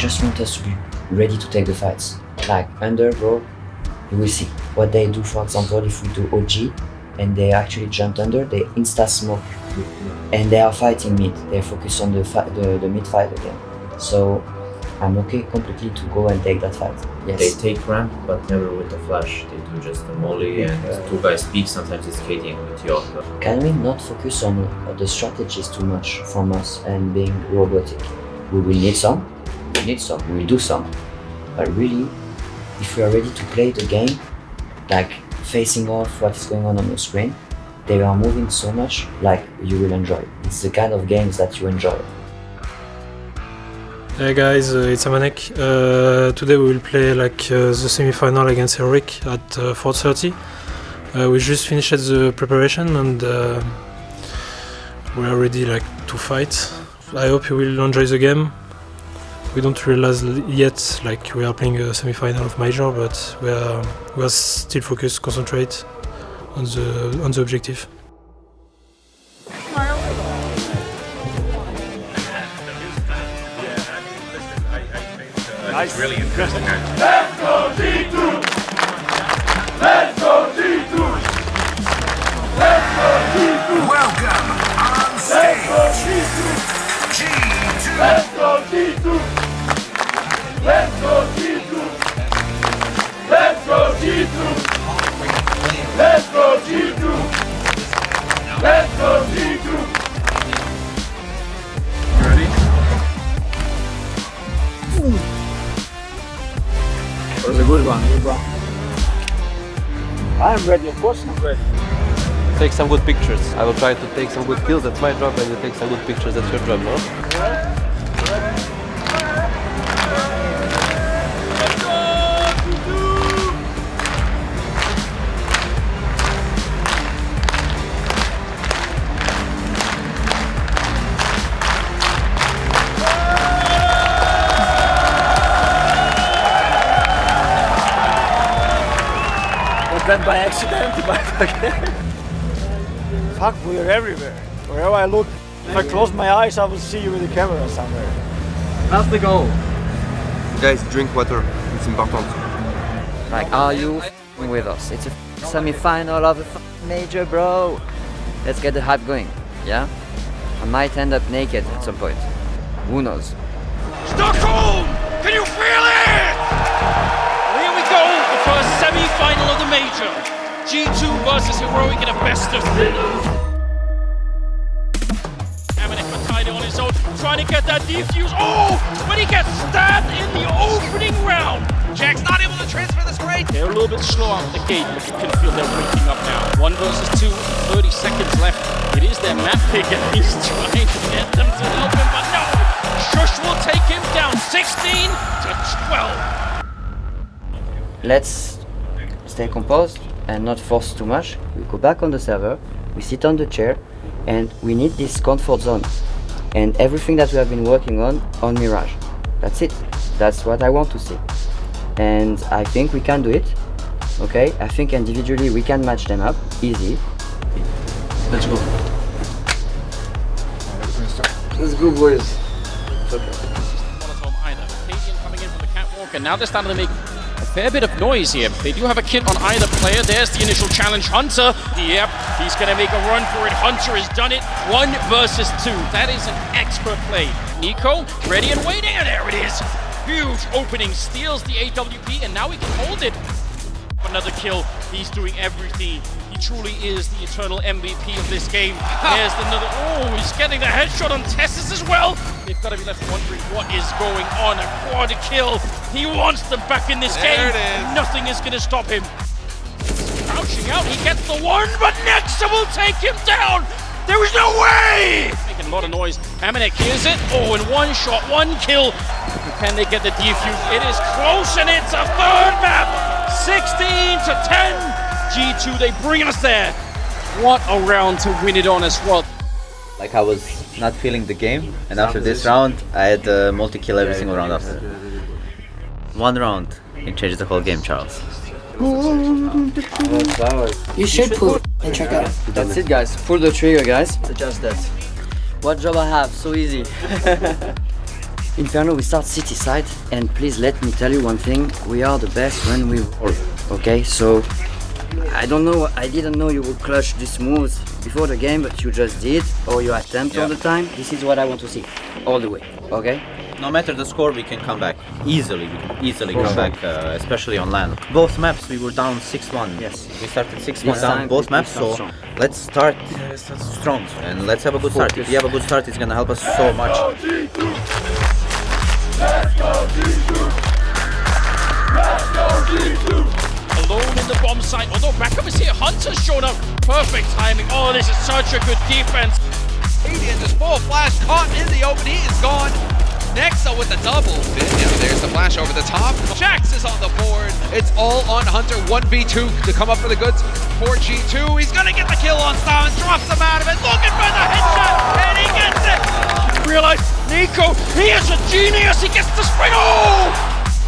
I just want us to be ready to take the fights. Like under, bro, you will see what they do. For example, if we do OG and they actually jumped under, they insta smoke, and they are fighting mid. They focus on the fi- the, the mid fight again. So I'm okay completely to go and take that fight. Yes. They take ramp, but never with the flash. They do just the molly and two guys peek. Sometimes it's KDing with York. Can we not focus on uh, the strategies too much from us and being robotic? We will need some, need some, we will do some. But really, if we are ready to play the game, like facing off what is going on on the screen, they are moving so much, like you will enjoy. It's the kind of games that you enjoy. Hey guys, uh, it's Amanek. Uh, today we will play like uh, the semi-final against Heroic at uh, 4.30. Uh, we just finished the preparation and uh, we are ready like to fight. I hope you will enjoy the game we don't realize yet like we are playing a semi-final of major but we are, we are still focused concentrate on the on the objective Nice. It's really interesting. Let's go G2! Let's go G2! Some good pictures. I will try to take some good kills, that's my job, and you take some good pictures, that's your job, no? By accident? By Fuck, we're everywhere. Wherever I look, if I close my eyes, I will see you with the camera somewhere. That's the goal. Guys, drink water, it's important. Like, are you f***ing with us? It's a semi-final of a f- major, bro. Let's get the hype going, yeah? I might end up naked at some point. Who knows? Stockholm! Can you feel it? Here we go, the first semi-final of the major. G2 versus Heroic in a best of three. Amanek Makaida on his own, trying to get that defuse. Oh, but he gets stabbed in the opening round. JaCkz not able to transfer this great. They're a little bit slow out of the gate, but you can feel they're waking up now. One versus two, 30 seconds left. It is their map pick, and he's trying to get them to help him, but no. sjuush will take him down 16 to 12. Let's stay composed and not force too much. We go back on the server, we sit on the chair, and we need this comfort zone. And everything that we have been working on on Mirage. That's it. That's what I want to see. And I think we can do it. Okay? I think individually we can match them up. Easy. Let's go. Let's go, boys. Monotone either. cadiaN coming in from the catwalk, and now they're starting to make a fair bit of noise here. They do have a kit on either player. There's the initial challenge. Hunter, yep, he's going to make a run for it. Hunter has done it. One versus two. That is an expert play. Nico, ready and waiting, and there it is. Huge opening, steals the AWP, and now he can hold it. Another kill. He's doing everything. He truly is the eternal MVP of this game. There's another. Oh, he's getting the headshot on TeSeS as well. They've got to be left wondering what is going on. A quad kill. He wants them back in this There game. it is. Nothing is going to stop him. Crouching out, he gets the one, but Nexa will take him down. There is no way. Making a lot of noise. Amanek hears it. Oh, in one shot, one kill. Can they get the defuse? It is close, and it's a third map. 16 to 10. G2, they bring us there. What a round to win it on as well. like I was not feeling the game and after this round I had uh, multi-kill every single round after. One round it changes the whole game Charles. You should pull and check out. That's it guys. Pull the trigger guys. Just that. What job I have? So easy. Inferno, we start CT side, and please let me tell you one thing: we are the best when we roll. Okay, so I don't know. I didn't know you would clutch this moves before the game, but you just did, or you attempt all the time. This is what I want to see, all the way. Okay. No matter the score, we can come back easily. We can easily come back, uh, especially on land. Both maps, we were down 6-1. Yes. We started 6-1 down time both maps, so strong. let's start strong and let's have a good start. If we have a good start, it's gonna help us so much. Alone in the bomb site, although backup is here. Hunter's shown up. Perfect timing. Oh, this is such a good defense. Canadian just full flash caught in the open. He is gone. Nexa with the double. There's the flash over the top. JaCkz is on the board. It's all on Hunter 1v2 to come up for the goods for G2. He's gonna get the kill on Styles, drops him out of it, looking for the headshot, and he gets it. Realize Nico, he is a genius. He gets the spring. Oh!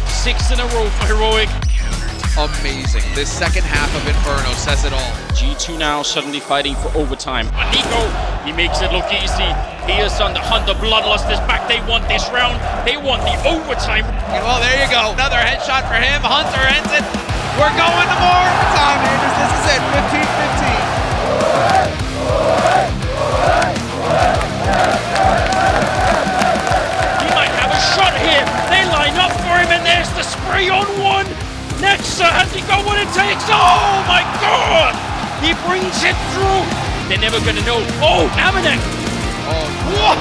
Six in a row for Heroic. Amazing. This second half of Inferno says it all. G2 now suddenly fighting for overtime. But Nico, he makes it look easy. He is on the hunt. The Bloodlust is back. They want this round. They want the overtime. Well, there you go. Another headshot for him. Hunter ends it. We're going to more overtime, Anders. This is it. 15-15. He might have a shot here. They line up for him, and there's the spray on one. Nexa, has he got what it takes? Oh my god! He brings it through. They're never gonna know. Oh, Amanek! Oh, what?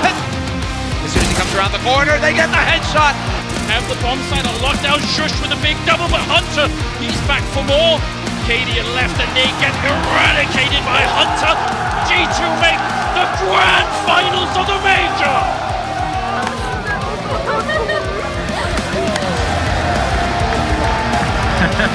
As soon as he comes around the corner, they get the headshot. Have the bomb site on lockdown. sjuush with a big double, but Hunter, he's back for more. cadiaN left, and they get eradicated by Hunter. G2 make the grand finals of the major.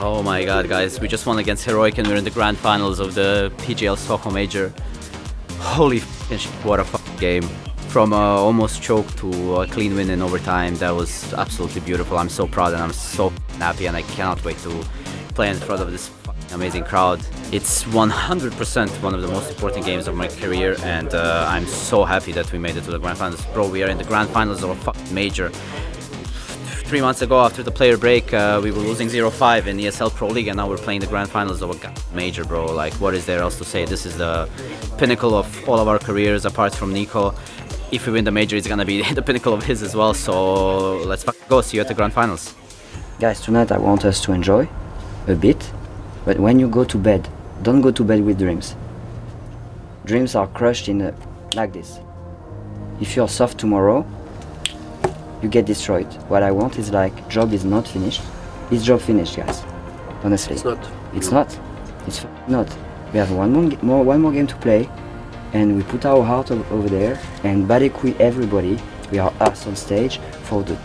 Oh my god, guys, we just won against Heroic and we're in the grand finals of the PGL Stockholm Major. Holy shit, what a game. From uh, almost choke to a clean win in overtime, that was absolutely beautiful. I'm so proud and I'm so happy and I cannot wait to play in front of this amazing crowd. It's 100% one of the most important games of my career and uh, I'm so happy that we made it to the grand finals. Bro, we are in the grand finals of a major three months ago after the player break uh, we were losing 0-5 in the ESL Pro League and now we're playing the grand finals of a major bro like what is there else to say this is the pinnacle of all of our careers apart from Nico if we win the major it's gonna be the pinnacle of his as well so let's go see you at the grand finals Guys, tonight I want us to enjoy a bit, but when you go to bed, don't go to bed with dreams. Dreams are crushed in a, like this. If you're soft tomorrow, you get destroyed. What I want is like, job is not finished. Is job finished, guys? Honestly. It's not. It's not. It's not. We have one more, more, one more game to play, and we put our heart over there and Badekui everybody. We are us on stage for the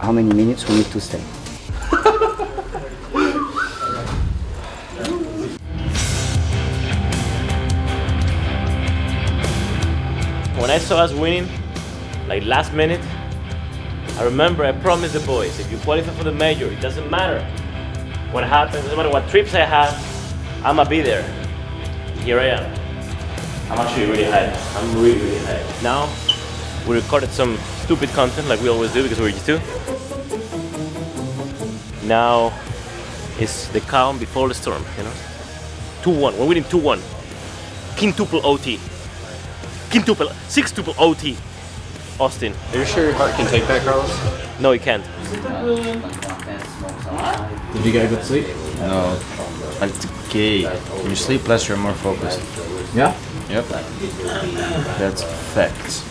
how many minutes we need to stay. When I saw us winning, like last minute, I remember I promised the boys, if you qualify for the major, it doesn't matter what happens, doesn't matter what trips I have, I'ma be there. Here I am. I'm actually really hyped. I'm really, really hyped. Now, we recorded some stupid content like we always do because we're used to. Now, it's the calm before the storm, you know? 2-1, we're winning 2-1. Quintuple OT. Quintuple, sextuple OT. Austin. Are you sure your heart can take that, Carlos? No, he can't. Did you get a good sleep? No. It's okay. When you sleep less, you're more focused. Yeah? Yep. That's facts.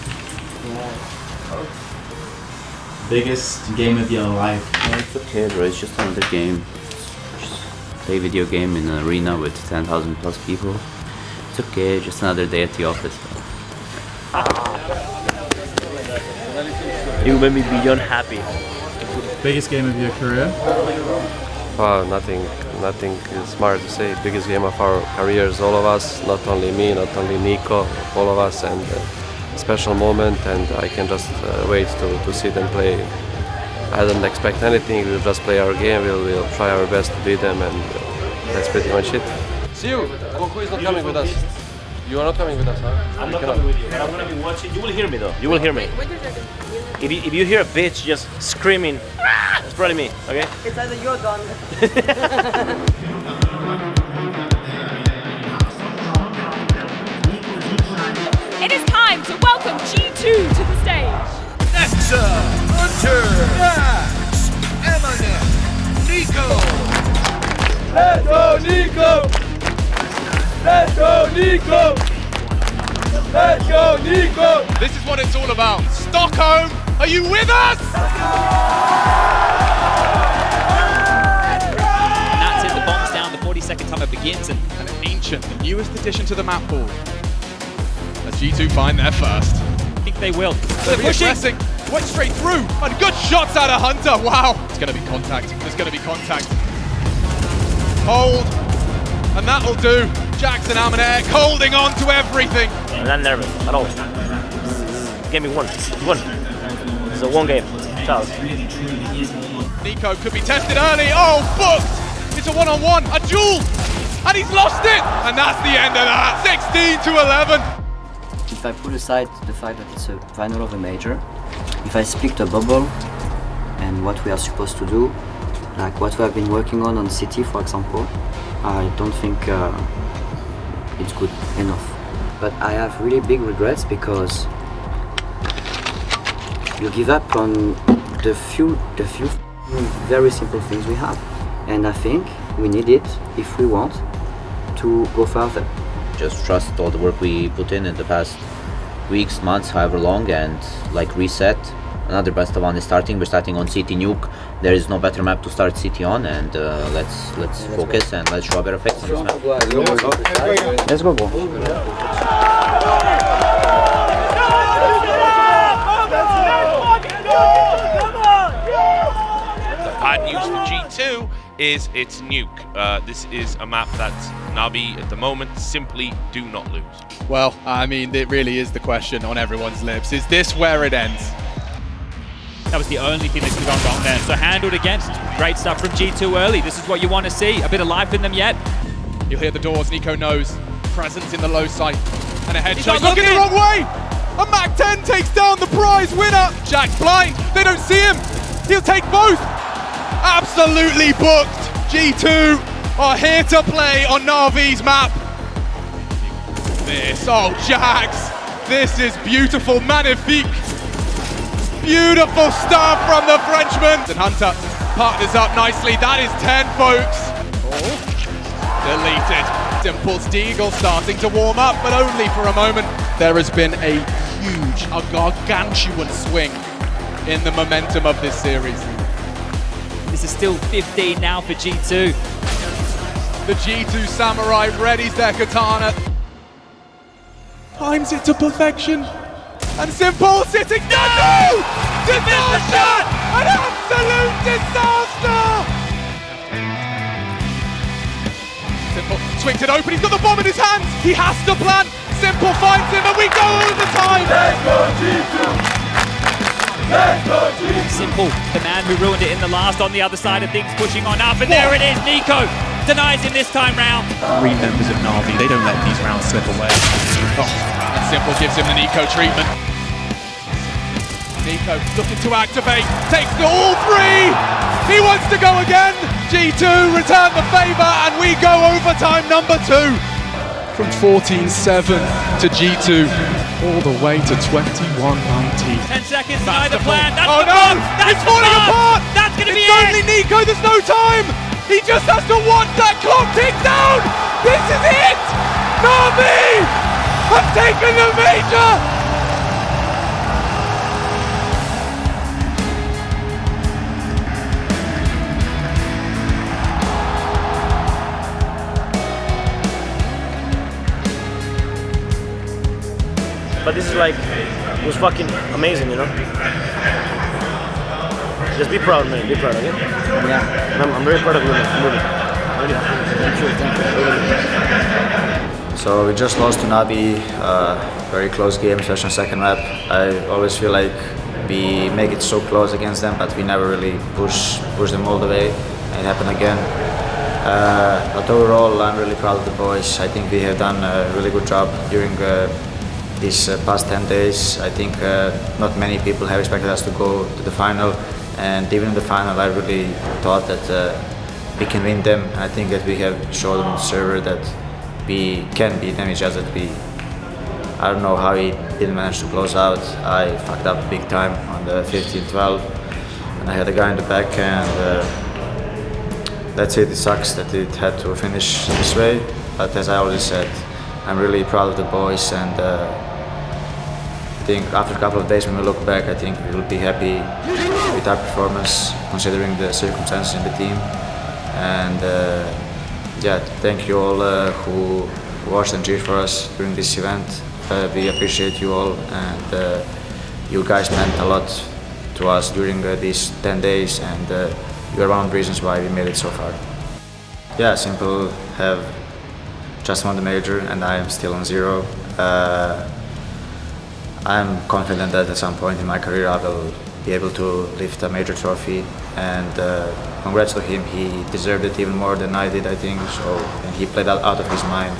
Biggest game of your life. it's okay bro it's just another game just play video game in an arena with 10,000 plus people it's okay just another day at the office You made me beyond happy. Biggest game of your career? Oh, nothing, nothing is smart to say. Biggest game of our careers, all of us, not only me, not only Nico, all of us, and uh, a special moment. And I can just uh, wait to, to see them play. I don't expect anything. We'll just play our game. We'll, we'll try our best to beat them, and uh, that's pretty much it. See you. Goku is not coming with us. You are not coming with us, huh? I'm You not cannot. coming with you. I'm gonna be watching. You will hear me though. You will hear me. If you, if you hear a bitch just screaming, "Ah!" it's probably me. Okay. It's either you're gone. It is time to welcome G2 to the stage. Nexa, Hunter, Max, Eminem, Nico. Let's go, Nico. Let's go, Nico. Let's go, Nico. This is what it's all about. Stockholm, are you with us? And that's it, the bomb's down, the 42nd timer begins, and An ancient, the newest addition to the map pool. As G2 find their first. I think they will. They're pushing. Went straight through. And good shots out of Hunter. Wow. It's going to be contact. There's going to be contact. Hold. And that'll do. Jackson Amanek holding on to everything. I'm not nervous at all. Give me one. One. It's a one game. Charles. Nico could be tested early. Oh, booked. It's a one-on-one. A duel. And he's lost it. And that's the end of that. 16 to 11. If I put aside the fact that it's a final of a major, if I speak the bubble and what we are supposed to do, like what we have been working on on CT, for example, I don't think uh, it's good enough. But I have really big regrets because you give up on the few, the few very simple things we have, and I think we need it if we want to go further. Just trust all the work we put in in the past weeks, months, however long, and like reset. Another best of one is starting. We're starting on CT Nuke. There is no better map to start CT on, and uh, let's let's focus and let's show a better face on this map. Let's go, bro. Bad news for G2 is it's Nuke. Uh, this is a map that Navi at the moment simply do not lose. Well, I mean, it really is the question on everyone's lips. Is this where it ends? that was the only thing that could have gone wrong there. So handled against. Great stuff from G2 early. This is what you want to see. A bit of life in them yet. You'll hear the doors. Nico knows. Presence in the low side. And a He's headshot. not Looking the wrong way. A Mac 10 takes down the prize winner. JaCkz blind. They don't see him. He'll take both. Absolutely booked. G2 are here to play on Navi's map. This. Oh, JaCkz. This is beautiful. Magnifique. Beautiful stuff from the Frenchman. And Hunter partners up nicely. That is 10, folks. Oh, deleted. Dimples Deagle starting to warm up, but only for a moment. There has been a huge, a gargantuan swing in the momentum of this series. This is still 15 now for G2. The G2 Samurai readies their katana. Times it to perfection. And s1mple sitting no! Disaster! An absolute disaster! s1mple swings it open, he's got the bomb in his hands! He has to plan. s1mple finds him and we go all the time. Let's go G2! Simple, the man who ruined it in the last on the other side of things, pushing on up, and there it is. Nico denies him this time round. Three members of Navi, they don't let these rounds slip away. Oh, and s1mple gives him the Nico treatment. Nico looking to activate, takes the all three! He wants to go again! G2 return the favour and we go overtime number two! From 14-7 to G2, all the way to 21-19. 10 seconds, neither plan. That's oh the no! bomb. That's it's falling bomb. apart! That's gonna be it's it. only Nico, there's no time! He just has to watch that clock tick down! This is it! Navi have taken the major! But this is like, it was fucking amazing, you know? Just be proud, man. Be proud, okay? Yeah. And I'm, I'm very proud of you, man. Really. Really. Thank you, thank you. So we just lost to Navi, uh, very close game, especially on second lap. I always feel like we make it so close against them, but we never really push push them all the way. It happened again. Uh, but overall, I'm really proud of the boys. I think we have done a really good job during uh, these uh, past 10 days. I think uh, not many people have expected us to go to the final, and even in the final, I really thought that uh, we can win them. I think that we have shown on the server that we can beat them. It's just that we, I don't know how we didn't manage to close out. I fucked up big time on the 15-12, and I had a guy in the back, and uh, that's it. It sucks that it had to finish this way, but as I already said, I'm really proud of the boys, and uh, think after a couple of days when we look back, I think we will be happy with our performance considering the circumstances in the team. And uh, yeah, thank you all uh, who watched and cheered for us during this event. Uh, we appreciate you all, and uh, you guys meant a lot to us during uh, these 10 days, and uh, you are one of the reasons why we made it so far. Yeah, s1mple. Have just won the major, and I am still on zero. Uh, I'm confident that at some point in my career I will be able to lift a major trophy, and uh, congrats to him. He deserved it even more than I did, I think. So, and he played out, out of his mind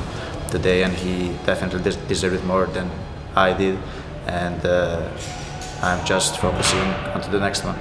today, and he definitely des- deserved it more than I did. And uh, I'm just focusing on to the next one.